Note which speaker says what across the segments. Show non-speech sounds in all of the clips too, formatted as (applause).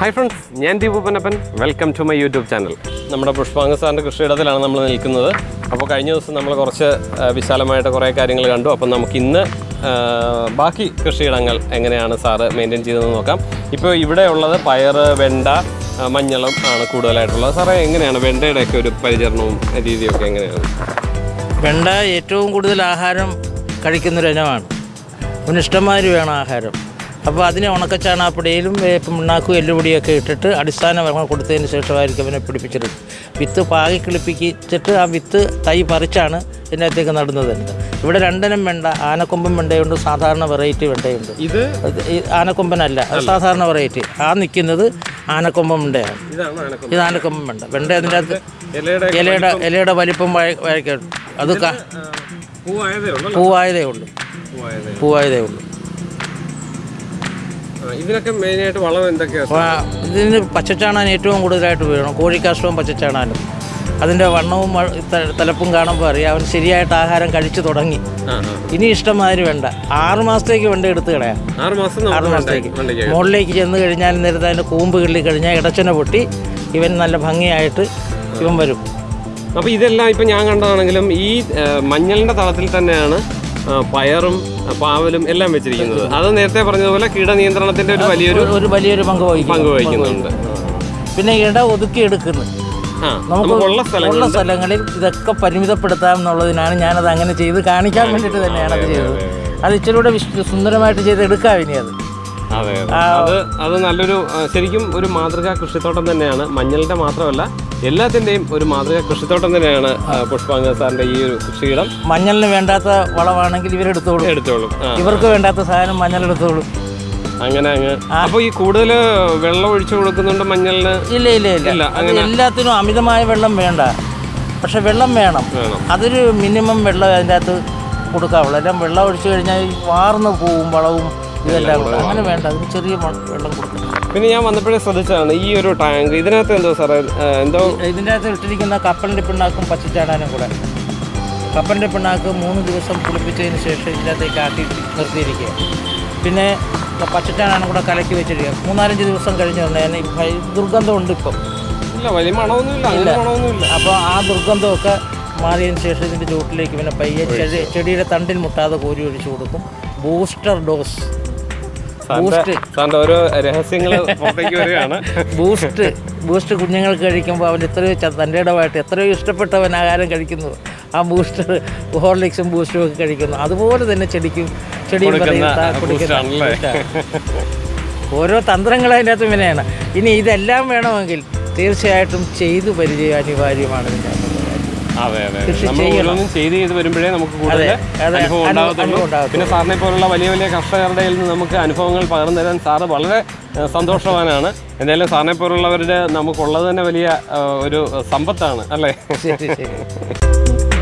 Speaker 1: Hi friends ഞാൻ Deepu Panappan welcome to my YouTube channel നമ്മുടെ പുഷ്പാംഗ സാറിന്റെ കൃഷിയിടത്തിലാണ് നമ്മൾ നിൽക്കുന്നത്. അപ്പോൾ കഴിഞ്ഞ ദിവസം നമ്മൾ കുറച്ച് വിശാലമായിട്ട് കുറേ കാര്യങ്ങൾ കണ്ടു. അപ്പം നമുക്ക് ഇന്ന് ബാക്കി കൃഷിയിടങ്ങൾ എങ്ങനെയാണ് സാറ് മെയിന്റെയിൻ ചെയ്തതെന്ന് നോക്കാം. ഇപ്പോൾ ഇവിടെ ഉള്ളത് പയർ വെണ്ട മഞ്ഞളും ആണ് കൂടുതലായിട്ടുള്ളത്. സാറേ എങ്ങനെയാണ് വെണ്ടയുടെയൊക്കെ ഒരു പരിചരണവും രീതിയൊക്കെ എങ്ങനെയാണ്?
Speaker 2: വെണ്ട ഏറ്റവും കൂടുതൽ ആഹാരം കഴിക്കുന്നൊരു ഇനമാണ്. അവന് ഇഷ്ടമാതിരി വേണം ആഹാരം. അപ്പോൾ അതിനെ ഉണക്കച്ചാണാപ്പടിയിലും വേപ്പ് മുണ്ണാക്കും എല്ലുപൊടിയൊക്കെ ഇട്ടിട്ട് അടിസ്ഥാന വളങ്ങൾ കൊടുത്തതിന് ശേഷമായിരിക്കും അവനെ പിടിപ്പിച്ചെടുക്കും വിത്ത് പാകി കിളിപ്പിച്ചിട്ട് ആ വിത്ത് തൈ പറിച്ചാണ് ഇതിനകത്തേക്ക് നടുന്നത്. ഇവിടെ രണ്ടിനും വെണ്ട ആനക്കൊമ്പൻ വെണ്ടയുണ്ട് സാധാരണ വെറൈറ്റി വെണ്ടയുണ്ട്.
Speaker 1: ഇത്?
Speaker 2: ആനക്കൊമ്പനല്ല അത് സാധാരണ വെറൈറ്റി. ആ നിൽക്കുന്നത് ആനക്കൊമ്പൻ വെണ്ടയാണ്. ഇത് ആനക്കൊമ്പൻ വെണ്ട. വെണ്ട അതിന്റെ അകത്ത്
Speaker 1: ഇലയുടെ
Speaker 2: ഇലയുടെ വലിപ്പം. വഴക്കും അത്
Speaker 1: പൂവായതേ ഉള്ളൂ.
Speaker 2: പൂവായതേ ഉള്ളൂ.
Speaker 1: ഇതിനൊക്കെ മെയിനായിട്ട് വളം എന്തൊക്കെയാണ്
Speaker 2: ഇതിന് പച്ചച്ചാണാൻ ഏറ്റവും കൂടുതലായിട്ട് വീഴണം കോഴിക്കാഷ്ടവും പച്ചച്ചാണാനും. അതിന്റെ വണ്ണവും തലപ്പും കാണുമ്പോൾ അറിയാം. അവൻ ശരിയായിട്ട് ആഹാരം കഴിച്ചു തുടങ്ങി. ഇനി ഇഷ്ടമാതിരി വേണ്ട. ആറ് മാസത്തേക്ക് വേണ്ട എടുത്ത് കളയാം.
Speaker 1: ആറ് മാസം
Speaker 2: ആറ് മാസത്തേക്ക്. മുകളിലേക്ക് ചെന്ന് കഴിഞ്ഞാൽ നേരത്തെ അതിന്റെ കൂമ്പ് കിള്ളി കഴിഞ്ഞാൽ ഇടച്ചനെ പൊട്ടി ഇവൻ നല്ല ഭംഗിയായിട്ട് ഇവൻ വരും.
Speaker 1: അപ്പോൾ ഇതെല്ലാം ഇപ്പം ഞാൻ കണ്ടതാണെങ്കിലും ഈ മഞ്ഞളിന്റെ തളത്തിൽ തന്നെയാണ് പയറും പാവലും എല്ലാം വെച്ചിരിക്കുന്നത്. അത് നേരത്തെ പറഞ്ഞതുപോലെ കീടനിയന്ത്രണത്തിന്റെ ഒരു വലിയൊരു
Speaker 2: ഒരു വലിയൊരു പങ്ക് വഹിക്കും
Speaker 1: പങ്ക് വഹിക്കുന്നുണ്ട്.
Speaker 2: പിന്നെ ഇട ഒതുക്കി എടുക്കുന്നു.
Speaker 1: ആ
Speaker 2: നമുക്ക് ഉള്ള സ്ഥലങ്ങളിൽ ഇതൊക്കെ പരിമിതപ്പെടുത്താം എന്നുള്ളതിനാണ് ഞാനത് അങ്ങനെ ചെയ്ത് കാണിക്കാൻ വേണ്ടിയിട്ട് തന്നെയാണ് അത് ചെയ്തത്. അത് ഇച്ചിരി കൂടെ സുന്ദരമായിട്ട് ചെയ്ത് എടുക്കാം ഇനി അത്.
Speaker 1: അതെ അതെ. അത് നല്ലൊരു ശരിക്കും ഒരു മാതൃകാ കൃഷിത്തോട്ടം തന്നെയാണ്. മഞ്ഞളുടെ മാത്രമല്ല എല്ലാത്തിന്റെയും ഒരു മാതൃകാ കൃഷിത്തോട്ടം തന്നെയാണ് പുഷ്പാങ്ക സാറിന്റെ ഈ ഒരു കൃഷിയിടം.
Speaker 2: മഞ്ഞളിന് വേണ്ടാത്ത വളമാണെങ്കിൽ ഇവരെടുത്തോളും
Speaker 1: എടുത്തോളും. എടുത്തോളും
Speaker 2: ഇവർക്ക് വേണ്ടാത്ത സാധനം മഞ്ഞൾ എടുത്തോളും.
Speaker 1: അങ്ങനെ അങ്ങ്. അപ്പൊ ഈ കൂടുതൽ വെള്ളം ഒഴിച്ചു കൊടുക്കുന്നുണ്ട് മഞ്ഞളിന്?
Speaker 2: ഇല്ല ഇല്ല ഇല്ല. എല്ലാത്തിനും അമിതമായ വെള്ളം വേണ്ട. പക്ഷെ വെള്ളം വേണം. അതൊരു മിനിമം വെള്ളം അതിന്റെ അകത്ത് കൊടുക്കാവുള്ളൂ. എല്ലാം വെള്ളം ഒഴിച്ചു കഴിഞ്ഞാൽ വാർന്ന് പോവും വളവും. ഇതെല്ലാം കൂടെ അങ്ങനെ വേണ്ട അതിന് ചെറിയ വെള്ളം കൊടുക്കണം.
Speaker 1: പിന്നെ ഞാൻ വന്നപ്പോഴേ ശ്രദ്ധിച്ചതാണ് ഈ ഒരു ടാങ്ക്. ഇതിനകത്ത് എന്തോ സാറേ എന്തോ
Speaker 2: ഇതിന്റെ അകത്ത് ഇട്ടിരിക്കുന്ന കപ്പലിന്റെ പിണ്ണാക്കും പച്ചച്ചാടാനും കൂടെ. കപ്പലിന്റെ പിണ്ണാക്ക് മൂന്ന് ദിവസം കുളിപ്പിച്ചതിന് ശേഷം ഇതിനകത്തേക്ക് ആട്ടി നിർത്തിയിരിക്കുക. പിന്നെ പച്ചച്ചാടാനും കൂടെ കലക്കി വെച്ചിരിക്കുക. മൂന്നാലഞ്ച് ദിവസം കഴിഞ്ഞ് വന്നതിന് ദുർഗന്ധമുണ്ട് ഇപ്പം.
Speaker 1: ഇല്ല വലിയ മണമൊന്നുമില്ല അങ്ങനെ മണമൊന്നുമില്ല.
Speaker 2: അപ്പോൾ ആ ദുർഗന്ധമൊക്കെ മാറിയതിന് ശേഷം ഇതിന്റെ ചുവട്ടിലേക്ക് പിന്നെ പയ്യെ ചെടിയുടെ തണ്ടിൽ മുട്ടാതെ കോരി ഒഴിച്ചു കൊടുക്കും. Booster dose.
Speaker 1: സാറിന്റെ ഓരോ രഹസ്യങ്ങൾ പുറത്തേക്ക് വരികയാണ്.
Speaker 2: ബൂസ്റ്റ് ബൂസ്റ്റ് കുഞ്ഞുങ്ങൾക്ക് കഴിക്കുമ്പോൾ അവൻ എത്രയോ തന്റെ ഇടമായിട്ട് എത്രയോ ഇഷ്ടപ്പെട്ടവൻ ആഹാരം കഴിക്കുന്നു. ആ ബൂസ്റ്റർ ഹോർലിക്സും ബൂസ്റ്ററും ഒക്കെ കഴിക്കുന്നു. അതുപോലെ തന്നെ ചെടിക്കും ചെടിയും. ഓരോ തന്ത്രങ്ങൾ അതിന്റെ അകത്ത് വിനയാണ് ഇനി ഇതെല്ലാം വേണമെങ്കിൽ തീർച്ചയായിട്ടും ചെയ്തു പരിചയം അനിവാര്യമാണ്. ഇതിന്റെ.
Speaker 1: അതെ അതെ നമ്മൾ. ഓരോന്നും ചെയ്ത് ചെയ്ത് വരുമ്പോഴേ നമുക്ക് കൂടുതൽ അനുഭവം ഉണ്ടാകത്തുള്ളൂ. പിന്നെ സാറിനെ പോലുള്ള വലിയ വലിയ കർഷകരുടെ നിന്ന് നമുക്ക് അനുഭവങ്ങൾ പകർന്നു തരാൻ സാറ് വളരെ സന്തോഷവാനാണ്. എന്തായാലും സാറിനെ പോലുള്ളവരുടെ നമുക്കുള്ളത് തന്നെ വലിയ ഒരു സമ്പത്താണ് അല്ലേ? (laughs)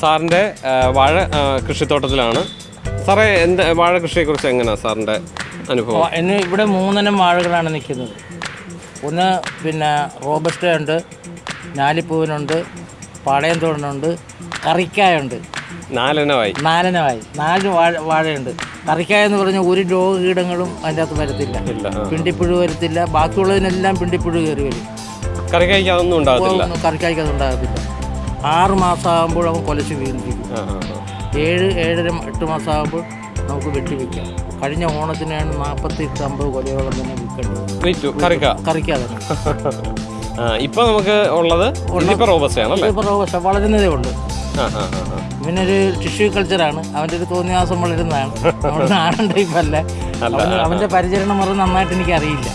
Speaker 1: സാറിന്റെ വാഴ കൃഷിത്തോട്ടത്തിലാണ്. സാറേ എന്ത് വാഴ കൃഷിയെക്കുറിച്ച് എങ്ങനെയാണ് സാറിന്റെ അനുഭവം?
Speaker 2: എന്നെ ഇന്ന് ഇവിടെ മൂന്നെണ്ണം വാഴകളാണ് നിൽക്കുന്നത്. ഒന്ന് പിന്നെ റോബസ്റ്റ ഉണ്ട് ഞാലിപ്പൂവിനുണ്ട് പാളയം തോടനുണ്ട് കറിക്കായുണ്ട്.
Speaker 1: നാലെണ്ണമായി.
Speaker 2: നാലെണ്ണമായി. നാല് വാഴ വാഴയുണ്ട്. കറിക്കായ എന്ന് പറഞ്ഞാൽ ഒരു രോഗകീടങ്ങളും അതിന്റെ അകത്ത് വരത്തില്ല. പിണ്ടിപ്പുഴു വരത്തില്ല. ബാക്കിയുള്ളതിനെല്ലാം പിണ്ടിപ്പുഴു കയറി വരും.
Speaker 1: കറിക്കായ്ക്ക് അതൊന്നും ഉണ്ടാകത്തില്ല.
Speaker 2: ഒന്നും കറിക്കായ്ക്ക് അത് ഉണ്ടാകത്തില്ല. ആറ് മാസം ആകുമ്പോൾ അവൻ കൊലച്ച് വീണിരിക്കും.
Speaker 1: ആ.
Speaker 2: ഏഴ് ഏഴര എട്ട് മാസം ആകുമ്പോൾ നമുക്ക് വെട്ടിവെക്കാം. കഴിഞ്ഞ ഓണത്തിനാണ് നാൽപ്പത്തി എട്ട് അമ്പത് കൊലയോളം തന്നെ വിൽക്കേണ്ടത്. കറിക്കാതെ.
Speaker 1: ഇപ്പൊ നമുക്ക് ഉള്ളത്
Speaker 2: റോബസ്റ്റ വളരുന്നതേ ഉള്ളൂ.
Speaker 1: പിന്നെ ഒരു.
Speaker 2: ഇവനൊരു ടിഷ്യൂ കൾച്ചറാണ് അവന്റെ ഒരു തോന്നിയാസം വളരുന്നതാണ്. നമ്മുടെ നാടൻ ടൈപ്പല്ല അവന്റെ പരിചരണം മുറ നന്നായിട്ട് എനിക്ക് അറിയില്ല.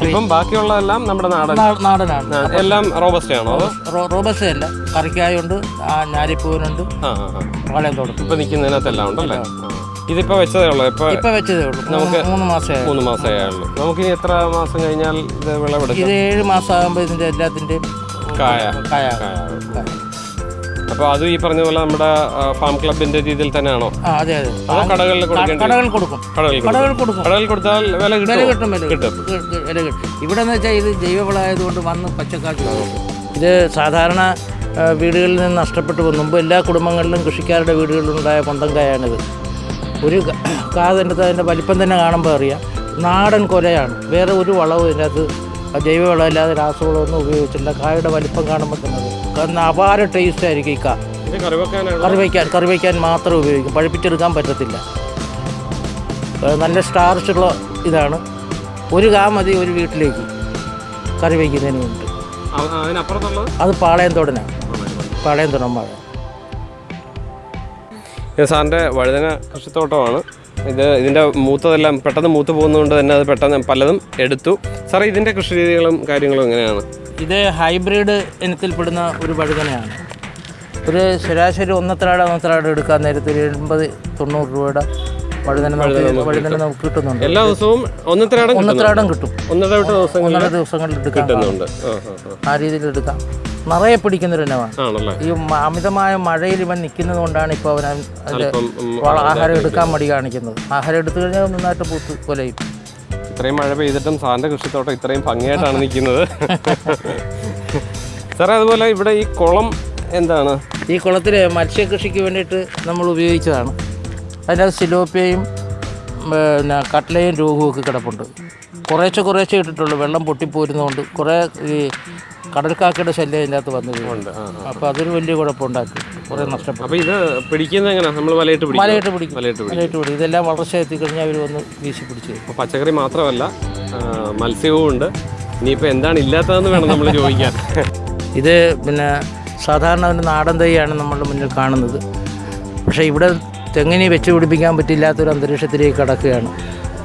Speaker 1: ഇപ്പം ബാക്കിയുള്ളതെല്ലാം നമ്മുടെ നാടൻ.
Speaker 2: നാടനാണ്.
Speaker 1: എല്ലാം റോബസ്റ്റ് ആണോ
Speaker 2: റോബസ്റ്റ് അല്ല കറിക്കായുണ്ട് ഞാലിപ്പൂവിനുണ്ട് തോട്ടം
Speaker 1: ഇപ്പൊ നിൽക്കുന്നതിനകത്തെല്ലാം ഉണ്ടല്ലേ. ഇതിപ്പോ വെച്ചതേ ഉള്ളൂ. ഇപ്പൊ
Speaker 2: ഇപ്പൊ വെച്ചതേ ഉള്ളൂ. നമുക്ക് മൂന്ന് മാസമേ
Speaker 1: മൂന്ന് മാസമേ നമുക്ക് ഇനി എത്ര മാസം കഴിഞ്ഞാൽ ഇത് വിളവെടുക്കും?
Speaker 2: ഇത് ഏഴ് മാസം ആകുമ്പോൾ ഇതിന്റെ എല്ലാത്തിന്റെയും
Speaker 1: കായ.
Speaker 2: കായ.
Speaker 1: കായ. അപ്പൊ അത് ഈ പറഞ്ഞ പോലെ നമ്മുടെ ഫാം ക്ലബിന്റെ രീതിയിൽ തന്നെയാണോ?
Speaker 2: അതെ അതെ.
Speaker 1: കടകളിൽ
Speaker 2: കൊടുക്കും.
Speaker 1: കടകളിൽ കൊടുക്കും. കടകളിൽ കൊടുത്താൽ വില
Speaker 2: വില കിട്ടും വില
Speaker 1: കിട്ടും.
Speaker 2: വില കിട്ടും. ഇവിടെ എന്ന് വെച്ചാൽ ഇത് ജൈവവളമായതുകൊണ്ട് വന്ന് പച്ചക്കാശ് ഇത് സാധാരണ വീടുകളിൽ നിന്ന് നഷ്ടപ്പെട്ടു പോകും. മുമ്പ് എല്ലാ കുടുംബങ്ങളിലും കൃഷിക്കാരുടെ വീടുകളിലുണ്ടായ കൊണ്ടങ്കായാണിത് ഒരു കാതിന്റെ അതിന്റെ വലിപ്പം തന്നെ കാണുമ്പോൾ അറിയാം. നാടൻ കൊലയാണ്. വേറെ ഒരു വളവും ഇതിനകത്ത് ജൈവവളം അല്ലാതെ രാസവളമൊന്നും ഉപയോഗിച്ചില്ല കായുടെ വലിപ്പം കാണുമ്പോൾ തന്നെ അപാര ടേസ്റ്റ് ആയിരിക്കും ഈ കാ.
Speaker 1: കറി
Speaker 2: വയ്ക്കാൻ കറി വയ്ക്കാൻ മാത്രം ഉപയോഗിക്കും. പഴുപ്പിച്ചെടുക്കാൻ പറ്റത്തില്ല. നല്ല സ്റ്റാർച്ചുള്ള ഇതാണ്. ഒരു കാ മതി ഒരു വീട്ടിലേക്ക് കറി വയ്ക്കുന്നതിന് വേണ്ടി അത് പാളയം തോടനാണ്. പാളയം തോടൻ. വാഴ
Speaker 1: ഇത് സാറിന്റെ വഴുതന കൃഷിത്തോട്ടമാണ്. ഇത് ഇതിന്റെ മൂത്തതെല്ലാം പെട്ടെന്ന് മൂത്ത് പോകുന്നതുകൊണ്ട് തന്നെ അത് പെട്ടെന്ന് പലതും എടുത്തു. സാറേ ഇതിന്റെ കൃഷി രീതികളും കാര്യങ്ങളും എങ്ങനെയാണ്?
Speaker 2: ഇത് ഹൈബ്രിഡ് ഇനത്തിൽപ്പെടുന്ന ഒരു വഴുതനയാണ്. ഒരു ശരാശരി ഒന്നത്രാട ഒന്നത്രാട എടുക്കാൻ നേരത്തെ ഒരു എൺപത് തൊണ്ണൂറ് രൂപയുടെ നമുക്ക് വഴുതന നമുക്ക് കിട്ടുന്നുണ്ട്.
Speaker 1: എല്ലാ ദിവസവും
Speaker 2: ഒന്നത്രാടം കിട്ടും.
Speaker 1: ഒന്നര
Speaker 2: ഒന്നര ദിവസങ്ങളിൽ
Speaker 1: കിട്ടുന്നുണ്ട്. ആ
Speaker 2: രീതിയിൽ എടുക്കാം. നിറയെ പിടിക്കുന്നൊരു ഇനമാണ്. ഈ അമിതമായ മഴയിൽ ഇവൻ നിൽക്കുന്നത് കൊണ്ടാണ് ഇപ്പോൾ അവൻ അതിന്റെ ആഹാരം എടുക്കാൻ മടി കാണിക്കുന്നത്. ആഹാരം എടുത്തു കഴിഞ്ഞാൽ നന്നായിട്ട് പൂത്ത് കൊലയും
Speaker 1: ഇത്രയും മഴ പെയ്തിട്ടും സാറിന്റെ കൃഷിത്തോട്ടം ഇത്രയും ഭംഗിയായിട്ടാണ് നിൽക്കുന്നത്. (laughs) സാറേ അതുപോലെ ഇവിടെ ഈ കുളം എന്താണ്?
Speaker 2: ഈ കുളത്തിൽ മത്സ്യകൃഷിക്ക് വേണ്ടിയിട്ട് നമ്മൾ ഉപയോഗിച്ചതാണ്. അതിനകത്ത് സിലോപ്പിയയും പിന്നെ കട്ലയും രോഗവും ഒക്കെ കിടപ്പുണ്ട്. കുറേശ്ശെ കുറേശ്ശെ ഇട്ടിട്ടുള്ളൂ. വെള്ളം പൊട്ടിപ്പോരുന്നതുകൊണ്ട് കുറേ ഈ കടൽക്കാക്കയുടെ ശല്യം അതിന്റെ അകത്ത് വന്നു
Speaker 1: ഉണ്ട്. ആ ആ.
Speaker 2: അപ്പോൾ അതൊരു വലിയ കുഴപ്പമുണ്ടാക്കി. കുറേ നഷ്ടപ്പെട്ടു.
Speaker 1: അപ്പോൾ ഇത് പിടിക്കുന്നത് നമ്മൾ വലയിട്ട് പിടിക്കും.
Speaker 2: വലയിട്ട് പിടിക്കും.
Speaker 1: വലയിട്ട് പിടിക്കും.
Speaker 2: ഇതെല്ലാം വളർച്ച എത്തിക്കഴിഞ്ഞാൽ അവർ വന്ന് വീശി പിടിച്ച്
Speaker 1: പച്ചക്കറി മാത്രമല്ല മത്സ്യവും ഉണ്ട്. ഇനിയിപ്പോൾ എന്താണ് ഇല്ലാത്തതെന്ന് വേണം നമ്മൾ ചോദിക്കാൻ. (laughs)
Speaker 2: ഇത് പിന്നെ സാധാരണ ഒരു നാടൻ തൈയാണ് നമ്മളുടെ മുന്നിൽ കാണുന്നത്. പക്ഷേ ഇവിടെ തെങ്ങിനെ വെച്ച് പിടിപ്പിക്കാൻ പറ്റില്ലാത്തൊരു അന്തരീക്ഷത്തിലേക്ക് കടക്കുകയാണ്.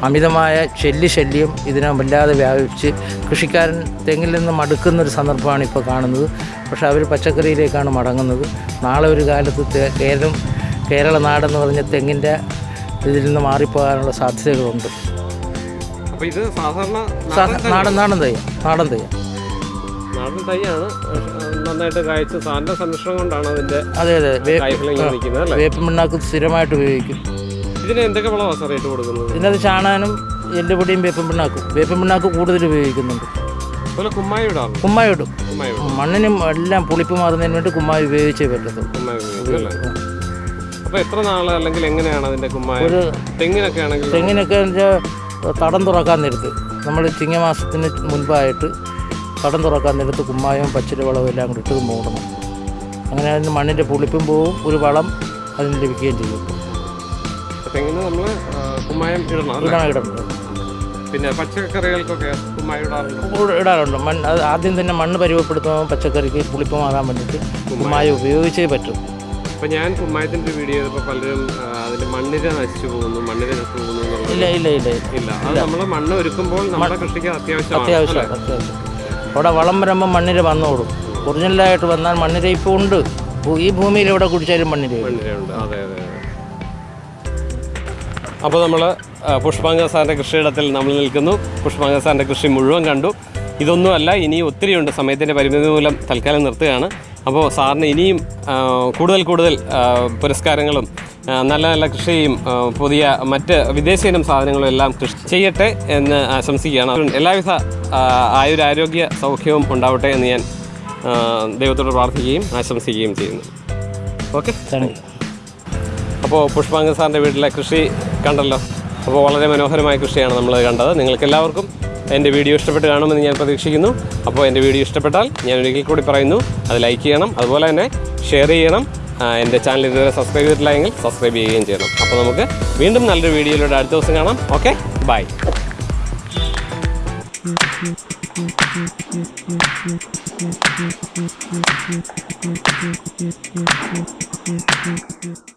Speaker 2: അമിതമായ ശല്യ ശല്യം ഇതിനെ വല്ലാതെ വ്യാപിച്ച് കൃഷിക്കാരൻ തെങ്ങിൽ നിന്ന് മടുക്കുന്നൊരു സന്ദർഭമാണ് ഇപ്പോൾ കാണുന്നത്. പക്ഷേ അവർ പച്ചക്കറിയിലേക്കാണ് മടങ്ങുന്നത്. നാളെ ഒരു കാലത്ത് കേരളം കേരള നാടെന്ന് പറഞ്ഞ തെങ്ങിന്റെ ഇതിൽ നിന്ന് മാറിപ്പോകാനുള്ള സാധ്യതകളുണ്ട്.
Speaker 1: അപ്പോൾ ഇത് സാധാരണ നാടൻ
Speaker 2: നാടൻ തെയ്യം നാടൻ തൈ.
Speaker 1: നാടൻ തൈയാണ്. നന്നായിട്ട് കായ്ച്ച് സാറിന്റെ സംരക്ഷണം കൊണ്ടാണ് അതിന്റെ
Speaker 2: അതെ അതെ. വേപ്പ് പിണ്ണാക്ക് സ്ഥിരമായിട്ട് ഉപയോഗിക്കും.
Speaker 1: ഇതിന് എന്തൊക്കെ വളമാണ് സാർ ഇട്ട് കൊടുക്കുന്നത്?
Speaker 2: ഇതിനകത്ത് ചാണാനും എല്ലുപൊടിയും വേപ്പം പിണ്ണാക്കും വേപ്പം പിണ്ണാക്ക് കൂടുതൽ ഉപയോഗിക്കുന്നുണ്ട്.
Speaker 1: കുമ്മായി
Speaker 2: ഇടും. മണ്ണിനും എല്ലാം പുളിപ്പ് മാറുന്നതിന് വേണ്ടി കുമ്മായി ഉപയോഗിച്ചേ പറ്റത്തുള്ളൂ.
Speaker 1: അല്ലേ? എത്ര നാൾ അല്ലെങ്കിൽ എങ്ങനെയാണ് അതിന്റെ കുമ്മായ?
Speaker 2: ഒരു
Speaker 1: തെങ്ങിനൊക്കെ ആണെങ്കിൽ
Speaker 2: തെങ്ങിനൊക്കെ തടം തുറക്കാൻ നേരത്ത്. നമ്മൾ ചിങ്ങമാസത്തിന് മുൻപായിട്ട് തടം തുറക്കാൻ നേരത്ത് കുമ്മായവും പച്ചില വളവും എല്ലാം കൂടി ഇട്ട് മൂടണം. അങ്ങനെ അതിന് മണ്ണിന്റെ പുളിപ്പും പോവും ഒരു വളം അതിന് ലഭിക്കുകയും ചെയ്യും.
Speaker 1: തെങ്ങിന് നമ്മൾ കുമ്മായം ഇടണം
Speaker 2: ഇടണം ഇടണം.
Speaker 1: പിന്നെ പച്ചക്കറികൾക്കൊക്കെ കുമ്മായം ഇടാറുണ്ട്?
Speaker 2: ഇടാറുണ്ട്. മണ്ണ് അത് ആദ്യം തന്നെ മണ്ണ് പരിവപ്പെടുത്തുമ്പോൾ പച്ചക്കറിക്ക് പുളിപ്പമാകാൻ വേണ്ടിയിട്ട് കുമ്മായം. ഉപയോഗിച്ചേ പറ്റും.
Speaker 1: അപ്പോൾ ഞാൻ കുമ്മായത്തിന്റെ വീഡിയോ ചെയ്തപ്പോൾ പലരും അതിന്റെ മണ്ണിനെ മണ്ണിര നശിച്ചു പോകുന്നു മണ്ണിര നശിച്ചു പോകുന്നു
Speaker 2: ഇല്ല ഇല്ല ഇല്ല.
Speaker 1: ഇല്ല. അത് നമ്മൾ മണ്ണ് ഒരുക്കുമ്പോൾ നമ്മുടെ കൃഷിക്ക് അത്യാവശ്യമാണ്
Speaker 2: അത്യാവശ്യമാണ് അത്യാവശ്യം. അവിടെ വളം വരുമ്പോൾ മണ്ണിര വന്നോളും. ഒറിജിനലായിട്ട് വന്നാൽ മണ്ണിര ഇപ്പോൾ ഉണ്ട്. ഈ ഭൂമിയിൽ എവിടെ കുടിച്ചാലും മണ്ണിര.
Speaker 1: അപ്പോൾ നമ്മൾ പുഷ്പാങ്ക സാറിന്റെ കൃഷിയിടത്തിൽ നമ്മൾ നിൽക്കുന്നു. പുഷ്പാങ്ക സാറിന്റെ കൃഷി മുഴുവൻ കണ്ടു. ഇതൊന്നുമല്ല ഇനി ഒത്തിരിയുണ്ട്. സമയത്തിന്റെ പരിമിതി മൂലം തൽക്കാലം നിർത്തുകയാണ്. അപ്പോൾ സാറിന് ഇനിയും കൂടുതൽ കൂടുതൽ പുരസ്കാരങ്ങളും നല്ല നല്ല കൃഷിയും പുതിയ മറ്റ് വിദേശ ഇനം സാധനങ്ങളും എല്ലാം കൃഷി ചെയ്യട്ടെ എന്ന് ആശംസിക്കുകയാണ്. എല്ലാവിധ ആയുരാരോഗ്യ സൗഖ്യവും ഉണ്ടാവട്ടെ എന്ന് ഞാൻ ദൈവത്തോട് പ്രാർത്ഥിക്കുകയും ആശംസിക്കുകയും ചെയ്യുന്നു. ഓക്കെ? അപ്പോൾ പുഷ്പാംഗ സാറിന്റെ വീട്ടിലെ കൃഷി കണ്ടല്ലോ. അപ്പോൾ വളരെ മനോഹരമായ കൃഷിയാണ് നമ്മൾ കണ്ടത്. നിങ്ങൾക്ക് എല്ലാവർക്കും എന്റെ വീഡിയോ ഇഷ്ടപ്പെട്ട് കാണുമെന്ന് ഞാൻ പ്രതീക്ഷിക്കുന്നു. അപ്പോൾ എന്റെ വീഡിയോ ഇഷ്ടപ്പെട്ടാൽ ഞാൻ ഒരിക്കൽ കൂടി പറയുന്നു അത് ലൈക്ക് ചെയ്യണം അതുപോലെ തന്നെ ഷെയർ ചെയ്യണം. എന്റെ ചാനൽ ഇതുവരെ സബ്സ്ക്രൈബ് ചെയ്തിട്ടില്ല എങ്കിൽ സബ്സ്ക്രൈബ് ചെയ്യുകയും ചെയ്യണം. അപ്പോൾ നമുക്ക് വീണ്ടും നല്ലൊരു വീഡിയോയിലൂടെ അടുത്ത ദിവസം കാണാം. Okay bye
Speaker 3: Thank you.